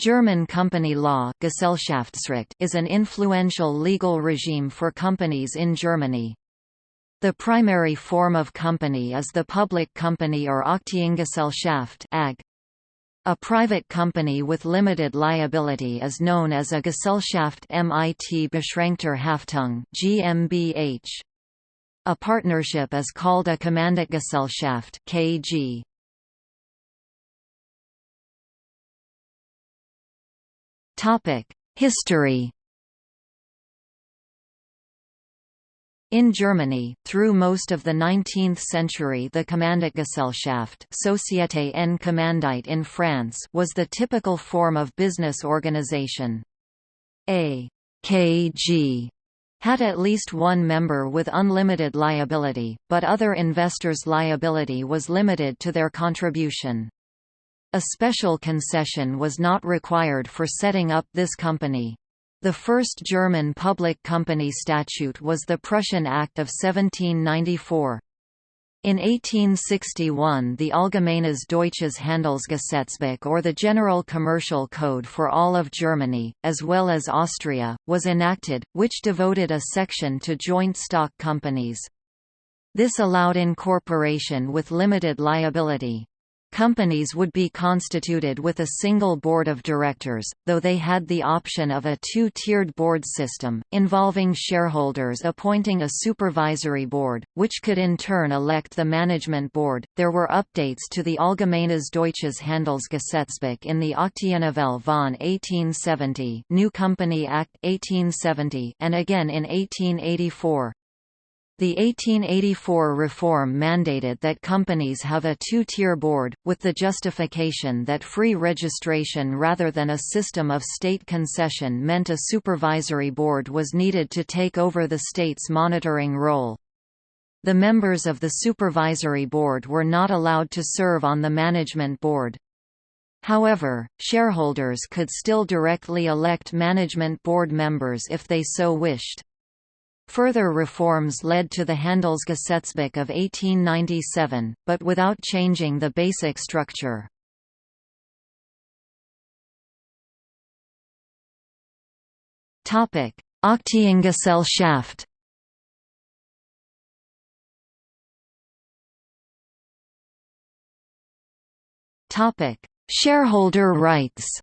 German company law Gesellschaftsrecht is an influential legal regime for companies in Germany. The primary form of company is the public company or Aktiengesellschaft AG. A private company with limited liability is known as a Gesellschaft mit beschränkter Haftung GmbH. A partnership is called a Kommanditgesellschaft KG. History In Germany, through most of the 19th century the Kommanditgesellschaft Société en Commandite in France was the typical form of business organization. A KG had at least one member with unlimited liability, but other investors' liability was limited to their contribution. A special concession was not required for setting up this company. The first German public company statute was the Prussian Act of 1794. In 1861 the Allgemeines Deutsches Handelsgesetzbuch or the General Commercial Code for all of Germany, as well as Austria, was enacted, which devoted a section to joint stock companies. This allowed incorporation with limited liability. Companies would be constituted with a single board of directors, though they had the option of a two-tiered board system, involving shareholders appointing a supervisory board, which could in turn elect the management board. There were updates to the Allgemeines Deutsches Handelsgesetzbuch in the Aktiennovelle von 1870, New Company Act 1870, and again in 1884. The 1884 reform mandated that companies have a two-tier board, with the justification that free registration rather than a system of state concession meant a supervisory board was needed to take over the state's monitoring role. The members of the supervisory board were not allowed to serve on the management board. However, shareholders could still directly elect management board members if they so wished. Further reforms led to the Handelsgesetzbuch of 1897, but without changing the basic structure. Aktiengesellschaft Shareholder rights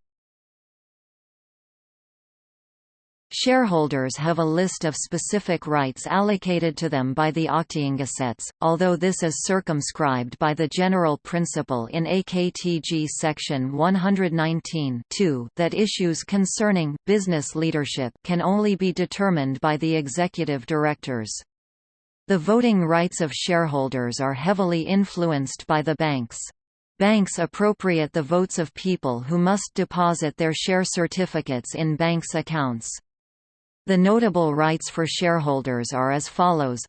Shareholders have a list of specific rights allocated to them by the Aktiengesetz, although this is circumscribed by the general principle in AKTG section 119 that issues concerning business leadership can only be determined by the executive directors. The voting rights of shareholders are heavily influenced by the banks. Banks appropriate the votes of people who must deposit their share certificates in banks' accounts. The notable rights for shareholders are as follows.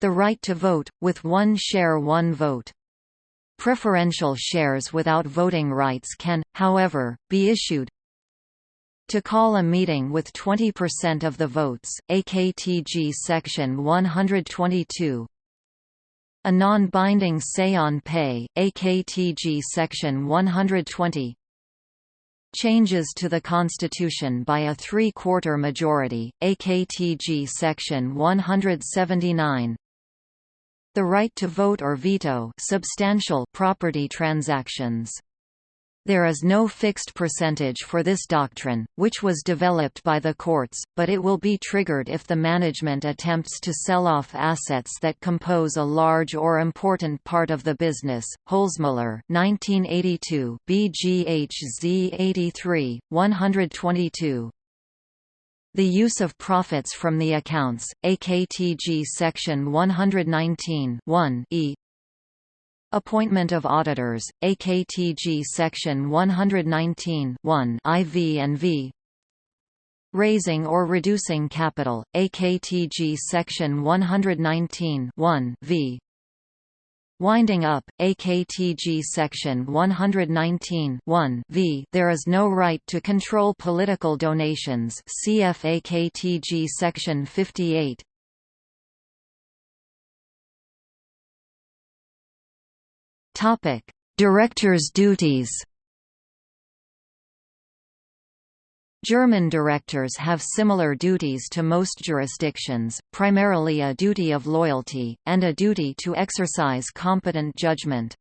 The right to vote, with one share one vote. Preferential shares without voting rights can, however, be issued. To call a meeting with 20% of the votes, AKTG Section 122 a non-binding say on pay, AKTG Section 120 Changes to the Constitution by a three-quarter majority, AKTG Section 179 The right to vote or veto substantial property transactions there is no fixed percentage for this doctrine, which was developed by the courts, but it will be triggered if the management attempts to sell off assets that compose a large or important part of the business. Holzmüller, 1982, BGHZ 83, 122. The use of profits from the accounts, AKTG Section 119 1 e Appointment of auditors, AKTG Section 119 IV and V. Raising or reducing capital, AKTG Section 119 1 v. Winding up, AKTG Section 119 1 v. There is no right to control political donations CF AKTG Section 58 Directors' duties. German directors have similar duties to most jurisdictions, primarily a duty of loyalty, and a duty to exercise competent judgment.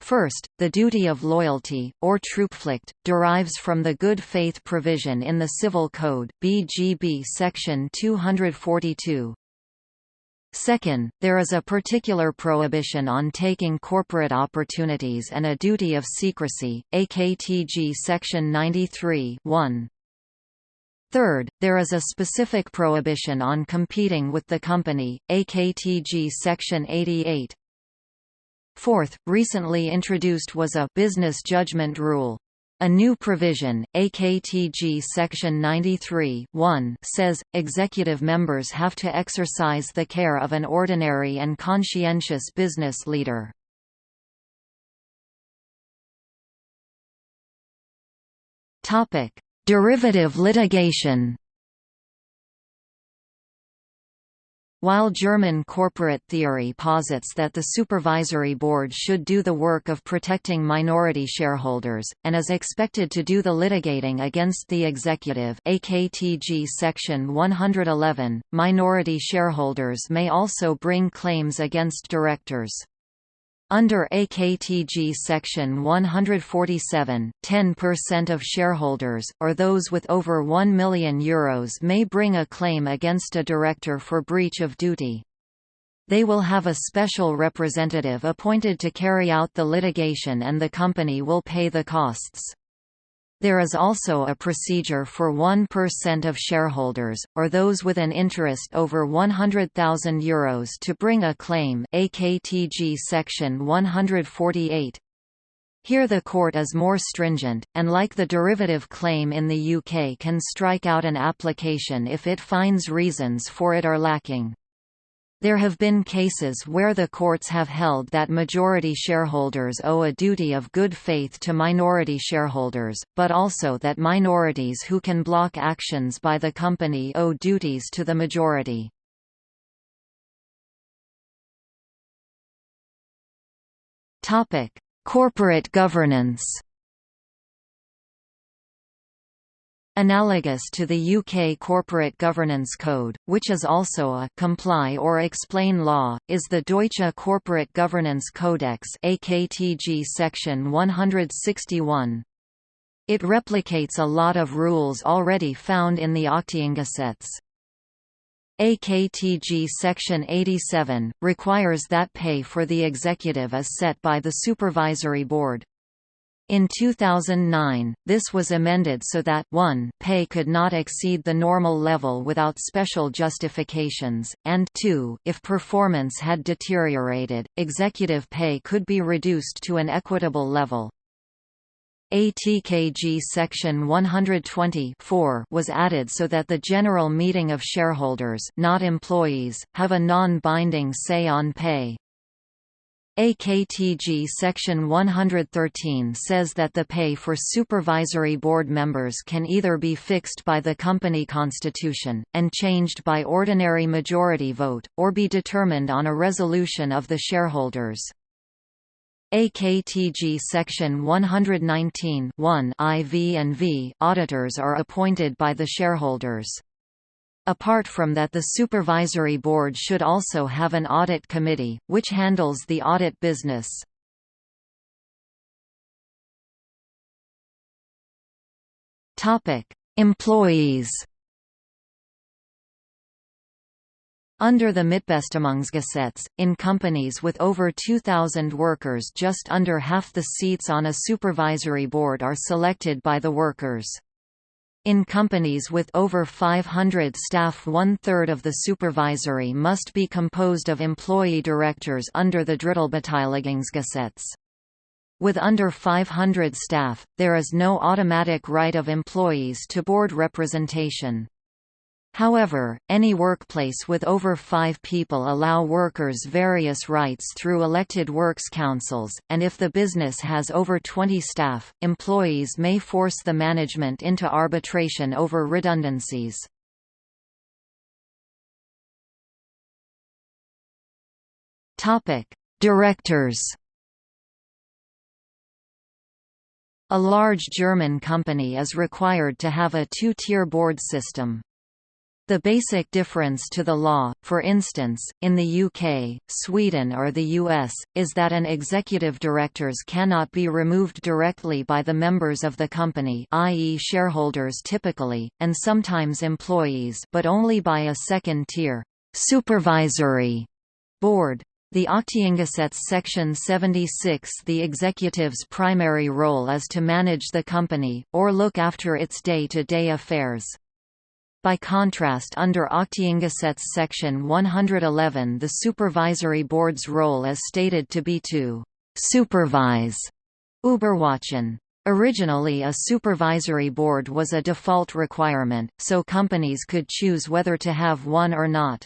First, the duty of loyalty, or Treuepflicht, derives from the good faith provision in the Civil Code BGB section 242. Second, there is a particular prohibition on taking corporate opportunities and a duty of secrecy, AKTG Section 93 1. Third, there is a specific prohibition on competing with the company, AKTG Section 88. Fourth, recently introduced was a business judgment rule. A new provision, AKTG Section 93 says, executive members have to exercise the care of an ordinary and conscientious business leader. Derivative litigation While German corporate theory posits that the supervisory board should do the work of protecting minority shareholders, and is expected to do the litigating against the executive AKTG Section 111, minority shareholders may also bring claims against directors. Under AKTG Section 147, 10% of shareholders, or those with over €1 million Euros may bring a claim against a director for breach of duty. They will have a special representative appointed to carry out the litigation and the company will pay the costs. There is also a procedure for 1% of shareholders, or those with an interest over €100,000 to bring a claim AKTG Section 148. Here the court is more stringent, and like the derivative claim in the UK can strike out an application if it finds reasons for it are lacking. There have been cases where the courts have held that majority shareholders owe a duty of good faith to minority shareholders, but also that minorities who can block actions by the company owe duties to the majority. Corporate governance Analogous to the UK Corporate Governance Code, which is also a comply or explain law, is the Deutsche Corporate Governance Kodex AKTG section 161. It replicates a lot of rules already found in the Aktiengesetz. AKTG Section 87, requires that pay for the executive is set by the Supervisory Board. In 2009, this was amended so that 1 pay could not exceed the normal level without special justifications, and 2 if performance had deteriorated, executive pay could be reduced to an equitable level. ATKG Section 120 was added so that the General Meeting of Shareholders not employees, have a non-binding say on pay. AKTG Section 113 says that the pay for supervisory board members can either be fixed by the company constitution, and changed by ordinary majority vote, or be determined on a resolution of the shareholders. AKTG Section 119 IV and V auditors are appointed by the shareholders. Apart from that the Supervisory Board should also have an audit committee, which handles the audit business. Employees Under the Mitbestimmungsgesetz, in companies with over 2,000 workers just under half the seats on a supervisory board are selected by the workers. In companies with over 500 staff one-third of the supervisory must be composed of employee directors under the Drittelbeteiligungsgesetz. With under 500 staff, there is no automatic right of employees to board representation. However, any workplace with over five people allow workers various rights through elected works councils, and if the business has over 20 staff, employees may force the management into arbitration over redundancies. Directors A large German company is required to have a two-tier board system. The basic difference to the law, for instance, in the UK, Sweden or the US, is that an executive directors cannot be removed directly by the members of the company i.e. shareholders typically, and sometimes employees but only by a second-tier supervisory board. The Aktiengesetz section 76 The executive's primary role is to manage the company, or look after its day-to-day -day affairs. By contrast under Aktiengesetz section 111 the supervisory board's role is stated to be to «supervise» Überwachen. Originally a supervisory board was a default requirement, so companies could choose whether to have one or not.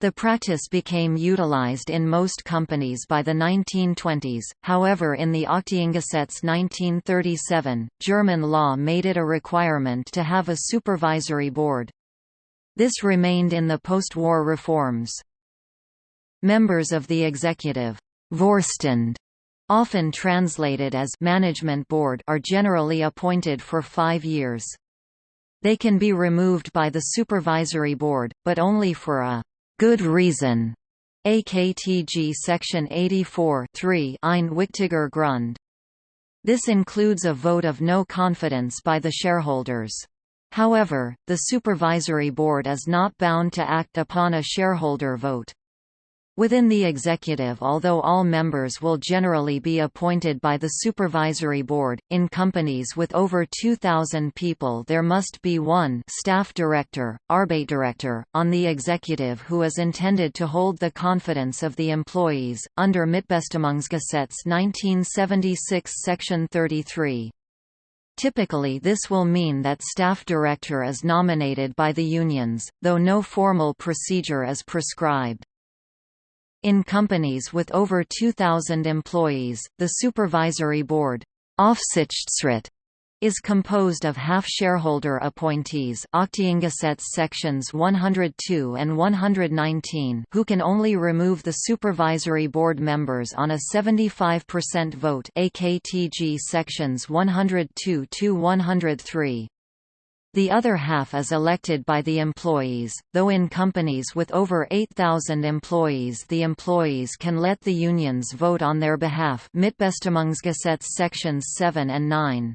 The practice became utilized in most companies by the 1920s, however in the Aktiengesetz 1937, German law made it a requirement to have a supervisory board. This remained in the post-war reforms. Members of the executive Vorstand, often translated as management board are generally appointed for five years. They can be removed by the supervisory board, but only for a good reason. AKTG Section 84 Ein wichtiger Grund. This includes a vote of no confidence by the shareholders. However, the supervisory board is not bound to act upon a shareholder vote. Within the executive although all members will generally be appointed by the supervisory board, in companies with over 2,000 people there must be one staff director, Arbeitsdirektor, on the executive who is intended to hold the confidence of the employees, under Mitbestimmungsgesetz 1976 section 33. Typically this will mean that staff director is nominated by the unions, though no formal procedure is prescribed. In companies with over 2,000 employees, the supervisory board is composed of half-shareholder appointees sections 102 and 119 who can only remove the supervisory board members on a 75% vote AKTG sections 102–103. The other half is elected by the employees, though in companies with over 8,000 employees the employees can let the unions vote on their behalf Mitbestimmungsgesetz sections 7 and 9.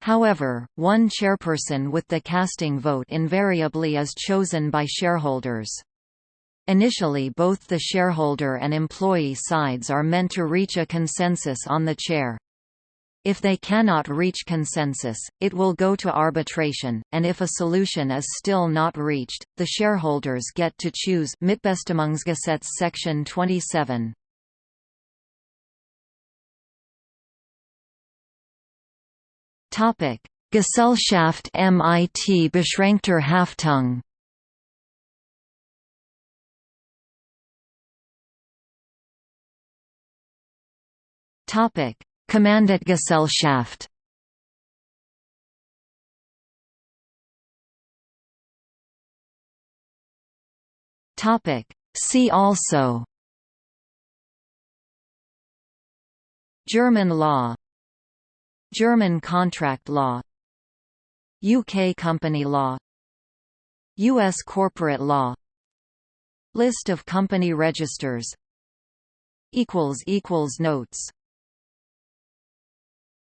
However, one chairperson with the casting vote invariably is chosen by shareholders. Initially both the shareholder and employee sides are meant to reach a consensus on the chair. If they cannot reach consensus, it will go to arbitration, and if a solution is still not reached, the shareholders get to choose Mitbestimmungsgesetz section 27. Topic: Gesellschaft mit beschränkter Haftung. Topic: Kommanditgesellschaft Topic. See also. German law. German contract law. UK company law. US corporate law. List of company registers. Notes